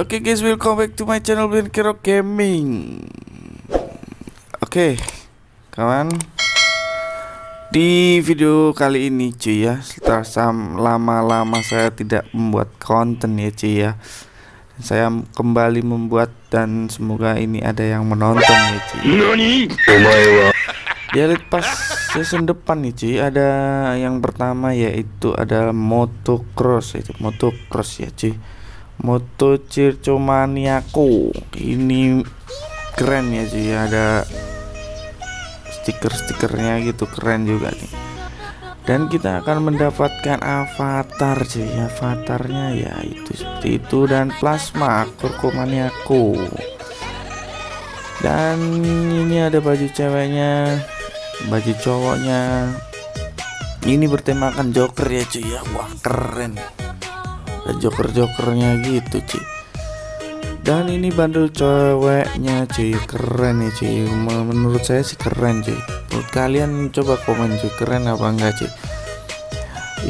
Oke okay guys, welcome back to my channel Ben Kero Gaming. Oke, okay, kawan. Di video kali ini cuy ya, setelah lama-lama saya tidak membuat konten ya cuy ya. Saya kembali membuat dan semoga ini ada yang menonton ya cuy. Di Elite Pass season depan nih cuy ada yang pertama yaitu adalah motocross itu motocross ya cuy Moto Circo Maniaco ini keren ya cuy ada stiker-stikernya gitu keren juga nih dan kita akan mendapatkan avatar cuy avatarnya ya itu seperti itu. Dan plasma Circo Maniaco dan ini ada baju ceweknya baju cowoknya. Ini bertemakan joker ya cuy ya. Wah keren ada joker-jokernya gitu cuy dan ini bandel ceweknya cuy keren ya cuy menurut saya sih keren cuy menurut kalian coba komen cuy keren apa enggak cuy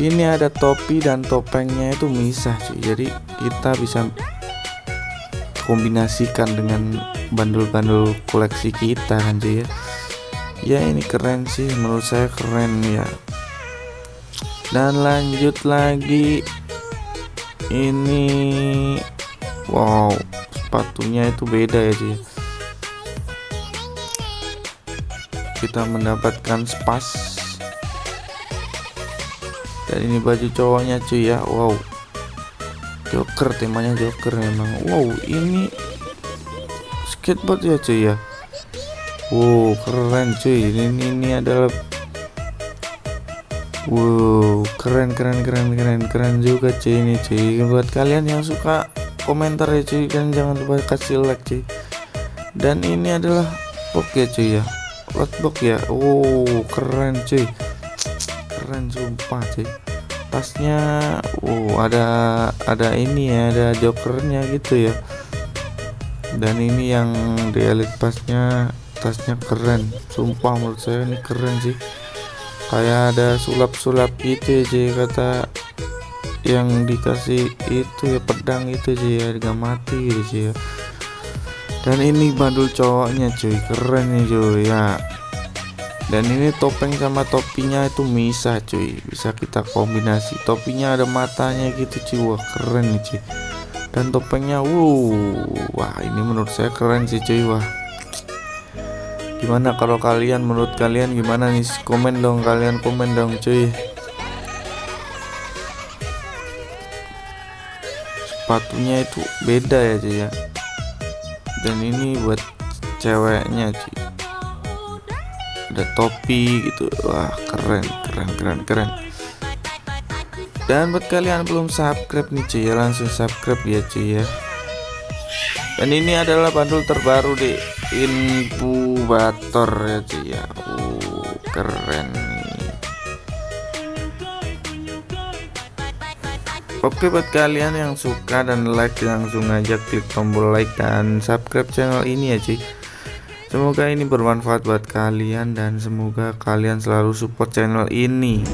ini ada topi dan topengnya itu misah cuy jadi kita bisa kombinasikan dengan bandel-bandel koleksi kita kan cuy ya ya ini keren sih. Menurut saya keren ya. Dan lanjut lagi ini wow sepatunya itu beda ya dia kita mendapatkan spas. Dan ini baju cowoknya cuy ya. Wow. Joker temanya joker memang. Wow ini skateboard ya cuy ya? Wow keren cuy. Ini ini adalah Wow, keren keren keren keren keren juga cuy ini cuy. Buat kalian yang suka komentar ya cuy kan jangan lupa kasih like cuy. Dan ini adalah box ya cuy ya. box ya. Wow, keren cuy. Keren sumpah cuy. Tasnya wow ada ada ini ya, ada jokernya gitu ya. Dan ini yang di elite pasnya tasnya keren. Sumpah menurut saya ini keren sih kayak ada sulap-sulap gitu ya kata yang dikasih itu ya pedang itu sih ya gak mati gitu sih ya. Dan ini bandul cowoknya cuy keren nih cuy ya. Dan ini topeng sama topinya itu misah cuy. Bisa kita kombinasi. Topinya ada matanya gitu cuy wah keren nih cuy dan topengnya wow wah ini menurut saya keren sih cuy wah gimana kalau kalian menurut kalian gimana nih? Komen dong kalian komen dong cuy. Sepatunya itu beda ya cuy ya. Dan ini buat ceweknya cuy. Ada topi gitu. Wah keren keren keren keren. Dan buat kalian belum subscribe nih cuy ya langsung subscribe ya cuy ya dan ini adalah bandul terbaru di inkubator ya cuy ya. Uh, keren nih. Oke buat kalian yang suka dan like langsung aja klik tombol like dan subscribe channel ini ya cuy Semoga ini bermanfaat buat kalian dan semoga kalian selalu support channel ini.